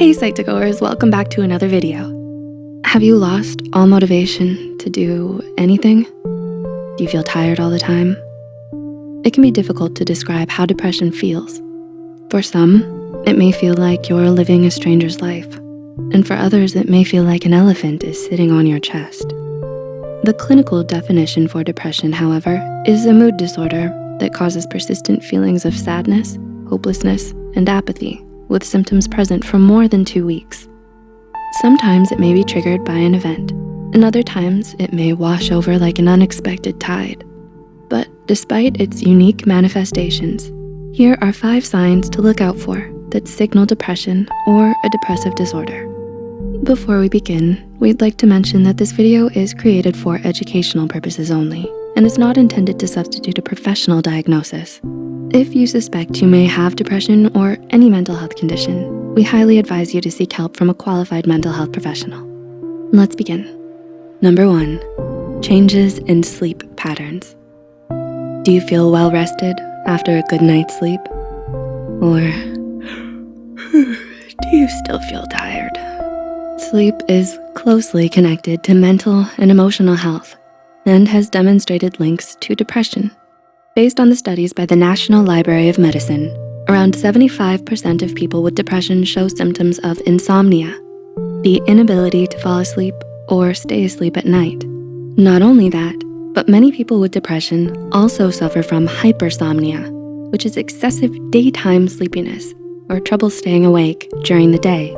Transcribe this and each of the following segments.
Hey Psych2Goers, welcome back to another video. Have you lost all motivation to do anything? Do you feel tired all the time? It can be difficult to describe how depression feels. For some, it may feel like you're living a stranger's life. And for others, it may feel like an elephant is sitting on your chest. The clinical definition for depression, however, is a mood disorder that causes persistent feelings of sadness, hopelessness, and apathy with symptoms present for more than two weeks. Sometimes it may be triggered by an event, and other times it may wash over like an unexpected tide. But despite its unique manifestations, here are five signs to look out for that signal depression or a depressive disorder. Before we begin, we'd like to mention that this video is created for educational purposes only and is not intended to substitute a professional diagnosis. If you suspect you may have depression or any mental health condition, we highly advise you to seek help from a qualified mental health professional. Let's begin. Number one, changes in sleep patterns. Do you feel well rested after a good night's sleep? Or do you still feel tired? Sleep is closely connected to mental and emotional health and has demonstrated links to depression Based on the studies by the National Library of Medicine, around 75% of people with depression show symptoms of insomnia, the inability to fall asleep or stay asleep at night. Not only that, but many people with depression also suffer from hypersomnia, which is excessive daytime sleepiness or trouble staying awake during the day.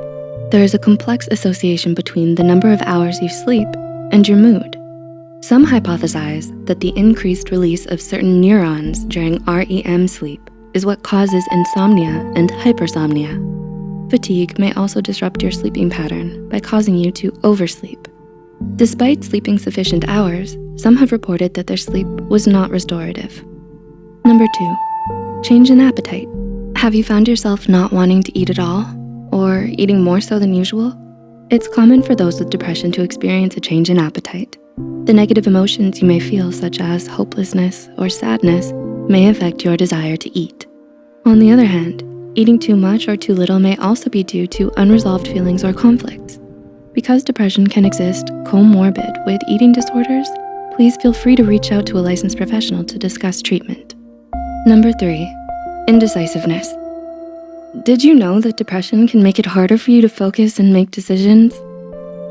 There is a complex association between the number of hours you sleep and your mood. Some hypothesize that the increased release of certain neurons during REM sleep is what causes insomnia and hypersomnia. Fatigue may also disrupt your sleeping pattern by causing you to oversleep. Despite sleeping sufficient hours, some have reported that their sleep was not restorative. Number two, change in appetite. Have you found yourself not wanting to eat at all or eating more so than usual? It's common for those with depression to experience a change in appetite. The negative emotions you may feel, such as hopelessness or sadness, may affect your desire to eat. On the other hand, eating too much or too little may also be due to unresolved feelings or conflicts. Because depression can exist comorbid with eating disorders, please feel free to reach out to a licensed professional to discuss treatment. Number three, indecisiveness. Did you know that depression can make it harder for you to focus and make decisions?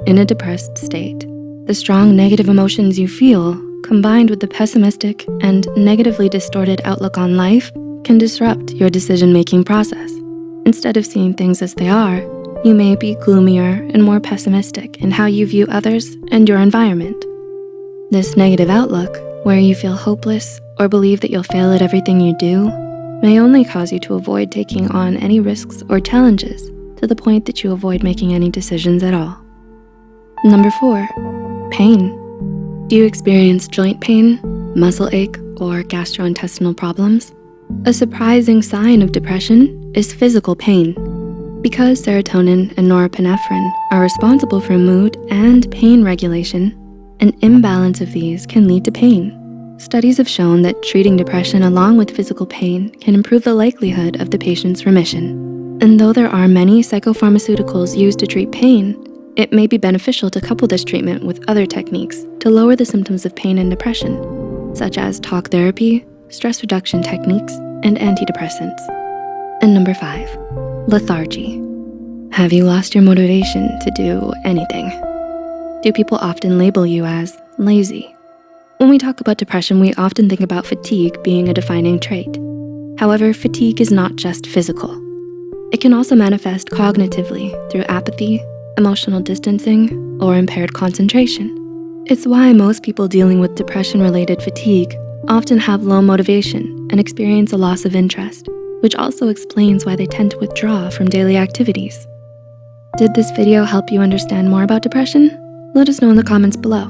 In a depressed state, the strong negative emotions you feel, combined with the pessimistic and negatively distorted outlook on life, can disrupt your decision-making process. Instead of seeing things as they are, you may be gloomier and more pessimistic in how you view others and your environment. This negative outlook, where you feel hopeless or believe that you'll fail at everything you do, may only cause you to avoid taking on any risks or challenges to the point that you avoid making any decisions at all. Number four, Pain. Do you experience joint pain, muscle ache, or gastrointestinal problems? A surprising sign of depression is physical pain. Because serotonin and norepinephrine are responsible for mood and pain regulation, an imbalance of these can lead to pain. Studies have shown that treating depression along with physical pain can improve the likelihood of the patient's remission. And though there are many psychopharmaceuticals used to treat pain, it may be beneficial to couple this treatment with other techniques to lower the symptoms of pain and depression, such as talk therapy, stress reduction techniques, and antidepressants. And number five, lethargy. Have you lost your motivation to do anything? Do people often label you as lazy? When we talk about depression, we often think about fatigue being a defining trait. However, fatigue is not just physical. It can also manifest cognitively through apathy, emotional distancing, or impaired concentration. It's why most people dealing with depression-related fatigue often have low motivation and experience a loss of interest, which also explains why they tend to withdraw from daily activities. Did this video help you understand more about depression? Let us know in the comments below.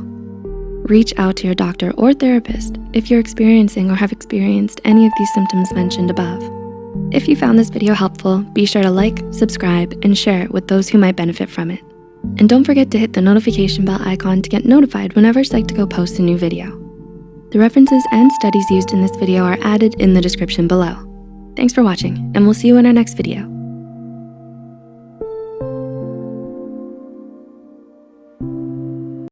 Reach out to your doctor or therapist if you're experiencing or have experienced any of these symptoms mentioned above. If you found this video helpful, be sure to like, subscribe, and share it with those who might benefit from it. And don't forget to hit the notification bell icon to get notified whenever Psych2Go posts a new video. The references and studies used in this video are added in the description below. Thanks for watching, and we'll see you in our next video.